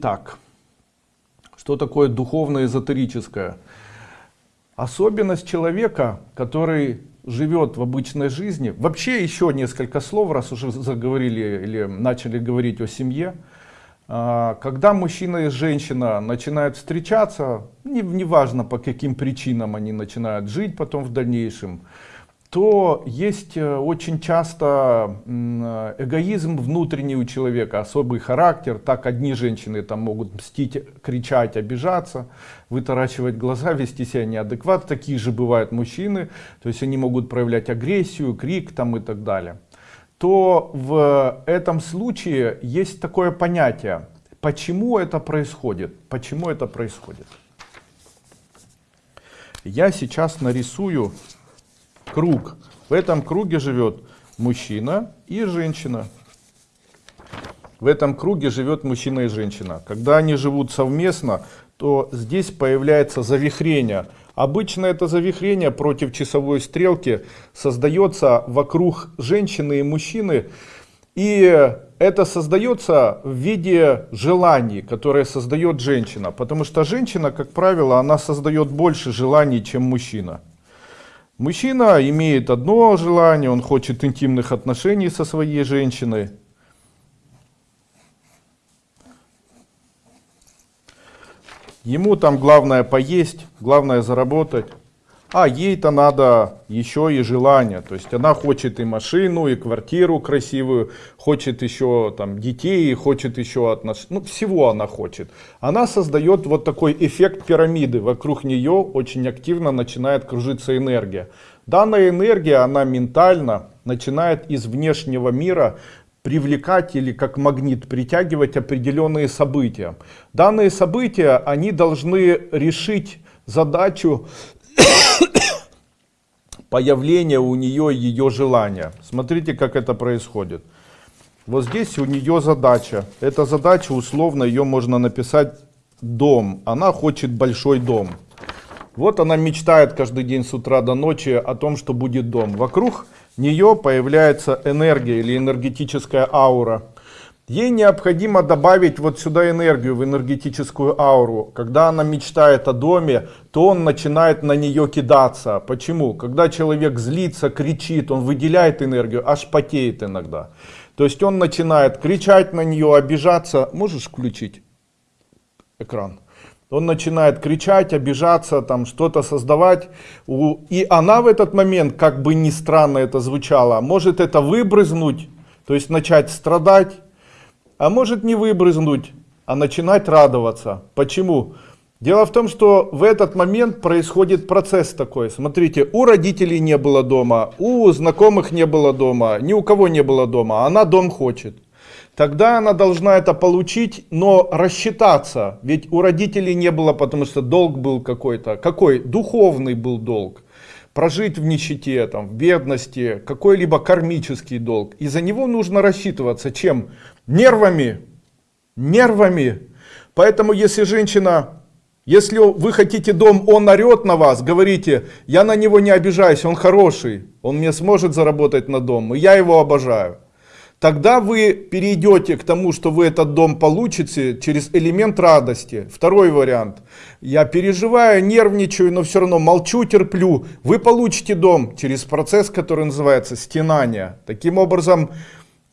Так, что такое духовно-эзотерическое? Особенность человека, который живет в обычной жизни. Вообще еще несколько слов, раз уже заговорили или начали говорить о семье. А, когда мужчина и женщина начинают встречаться, неважно не по каким причинам они начинают жить потом в дальнейшем, то есть э, очень часто эгоизм внутренний у человека, особый характер. Так одни женщины там могут мстить, кричать, обижаться, вытаращивать глаза, вести себя неадекватно. Такие же бывают мужчины, то есть они могут проявлять агрессию, крик там и так далее. То в этом случае есть такое понятие, почему это происходит, почему это происходит. Я сейчас нарисую круг. В этом круге живет мужчина и женщина. В этом круге живет мужчина и женщина. Когда они живут совместно, то здесь появляется завихрение. Обычно это завихрение против часовой стрелки создается вокруг женщины и мужчины. И это создается в виде желаний, которые создает женщина. Потому что женщина, как правило, она создает больше желаний, чем мужчина. Мужчина имеет одно желание, он хочет интимных отношений со своей женщиной. Ему там главное поесть, главное заработать. А ей-то надо еще и желание. То есть она хочет и машину, и квартиру красивую, хочет еще там детей, хочет еще отношения. Ну, всего она хочет. Она создает вот такой эффект пирамиды. Вокруг нее очень активно начинает кружиться энергия. Данная энергия, она ментально начинает из внешнего мира привлекать или как магнит притягивать определенные события. Данные события, они должны решить задачу появления у нее ее желания. Смотрите, как это происходит. Вот здесь у нее задача. Эта задача, условно, ее можно написать дом. Она хочет большой дом. Вот она мечтает каждый день с утра до ночи о том, что будет дом. Вокруг нее появляется энергия или энергетическая аура. Ей необходимо добавить вот сюда энергию, в энергетическую ауру. Когда она мечтает о доме, то он начинает на нее кидаться. Почему? Когда человек злится, кричит, он выделяет энергию, аж потеет иногда. То есть он начинает кричать на нее, обижаться. Можешь включить экран? Он начинает кричать, обижаться, там что-то создавать. И она в этот момент, как бы ни странно это звучало, может это выбрызнуть, то есть начать страдать а может не выбрызнуть, а начинать радоваться. Почему? Дело в том, что в этот момент происходит процесс такой. Смотрите, у родителей не было дома, у знакомых не было дома, ни у кого не было дома, она дом хочет. Тогда она должна это получить, но рассчитаться. Ведь у родителей не было, потому что долг был какой-то. Какой? Духовный был долг. Прожить в нищете, там, в бедности, какой-либо кармический долг. И за него нужно рассчитываться. Чем? нервами, нервами. Поэтому если женщина, если вы хотите дом, он орет на вас, говорите, я на него не обижаюсь, он хороший, он мне сможет заработать на дом, и я его обожаю. Тогда вы перейдете к тому, что вы этот дом получите через элемент радости. Второй вариант. Я переживаю, нервничаю, но все равно молчу, терплю. Вы получите дом через процесс, который называется стенание. Таким образом,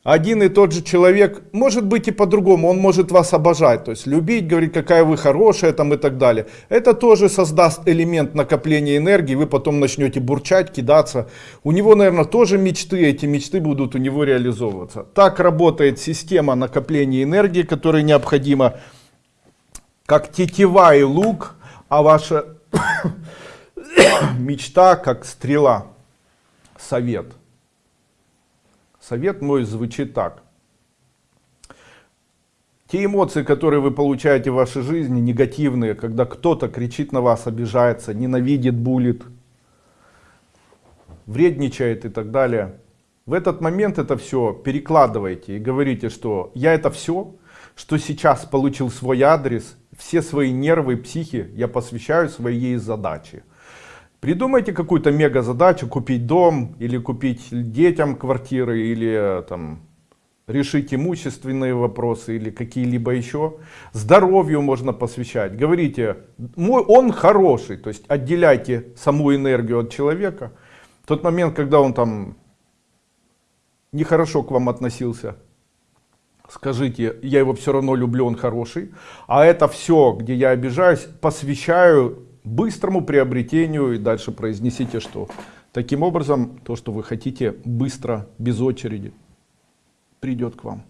один и тот же человек, может быть и по-другому, он может вас обожать, то есть любить, говорить, какая вы хорошая там и так далее. Это тоже создаст элемент накопления энергии, вы потом начнете бурчать, кидаться. У него, наверное, тоже мечты, эти мечты будут у него реализовываться. Так работает система накопления энергии, которая необходима, как тетива и лук, а ваша мечта как стрела. Совет. Совет мой звучит так. Те эмоции, которые вы получаете в вашей жизни, негативные, когда кто-то кричит на вас, обижается, ненавидит, булит, вредничает и так далее. В этот момент это все перекладывайте и говорите, что я это все, что сейчас получил свой адрес, все свои нервы, психи я посвящаю своей задаче. Придумайте какую-то мега задачу, купить дом, или купить детям квартиры, или там решить имущественные вопросы или какие-либо еще. Здоровью можно посвящать. Говорите, мой, он хороший, то есть отделяйте саму энергию от человека. В тот момент, когда он там нехорошо к вам относился, скажите, я его все равно люблю, он хороший. А это все, где я обижаюсь, посвящаю быстрому приобретению и дальше произнесите, что таким образом то, что вы хотите быстро, без очереди, придет к вам.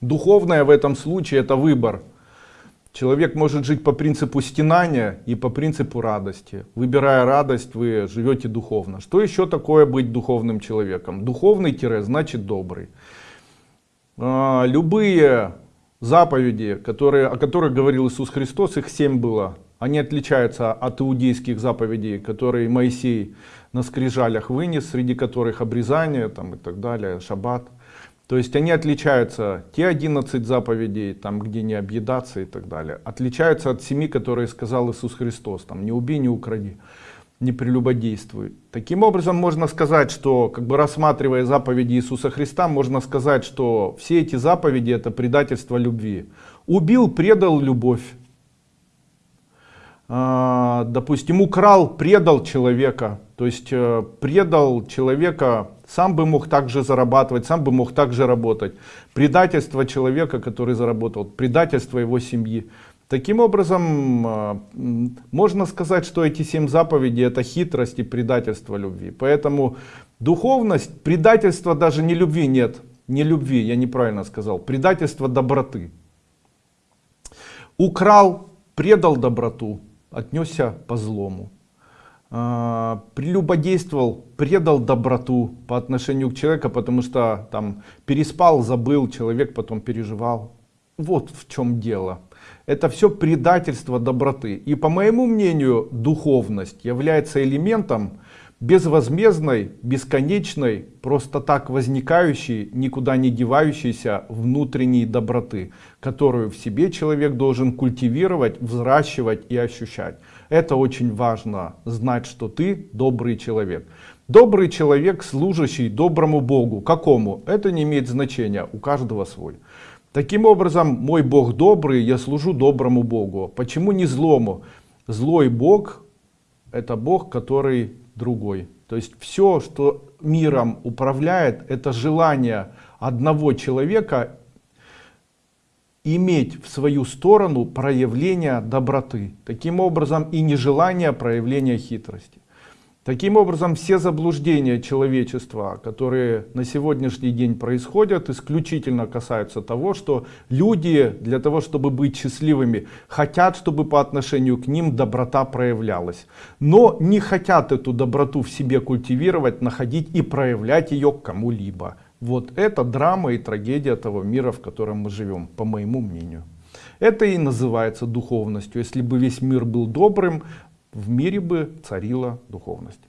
Духовное в этом случае это выбор. Человек может жить по принципу стенания и по принципу радости. Выбирая радость, вы живете духовно. Что еще такое быть духовным человеком? Духовный тире значит добрый. А, любые заповеди, которые, о которых говорил Иисус Христос, их семь было. Они отличаются от иудейских заповедей, которые Моисей на скрижалях вынес, среди которых обрезание там, и так далее, шаббат. То есть они отличаются, те 11 заповедей, там где не объедаться и так далее, отличаются от семи, которые сказал Иисус Христос, там не убей, не укради не прелюбодействуй. Таким образом можно сказать, что как бы рассматривая заповеди Иисуса Христа, можно сказать, что все эти заповеди это предательство любви. Убил, предал любовь. А, допустим, украл, предал человека. То есть э, предал человека, сам бы мог также зарабатывать, сам бы мог также работать. Предательство человека, который заработал, предательство его семьи. Таким образом, а, можно сказать, что эти семь заповедей это хитрость и предательство любви. Поэтому духовность, предательства даже не любви нет. Не любви, я неправильно сказал. Предательство доброты. Украл, предал доброту, отнесся по злому. А, прелюбодействовал, предал доброту по отношению к человеку, потому что там переспал, забыл, человек потом переживал. Вот в чем дело это все предательство доброты. И по моему мнению, духовность является элементом безвозмездной, бесконечной, просто так возникающей, никуда не девающейся внутренней доброты, которую в себе человек должен культивировать, взращивать и ощущать. Это очень важно, знать, что ты добрый человек. Добрый человек, служащий доброму Богу. Какому? Это не имеет значения, у каждого свой. Таким образом, мой Бог добрый, я служу доброму Богу. Почему не злому? Злой Бог это Бог, который другой. То есть все, что миром управляет, это желание одного человека иметь в свою сторону проявление доброты. Таким образом и нежелание проявления хитрости. Таким образом, все заблуждения человечества, которые на сегодняшний день происходят, исключительно касаются того, что люди для того, чтобы быть счастливыми, хотят, чтобы по отношению к ним доброта проявлялась. Но не хотят эту доброту в себе культивировать, находить и проявлять ее кому-либо. Вот это драма и трагедия того мира, в котором мы живем, по моему мнению. Это и называется духовностью. Если бы весь мир был добрым, в мире бы царила духовность.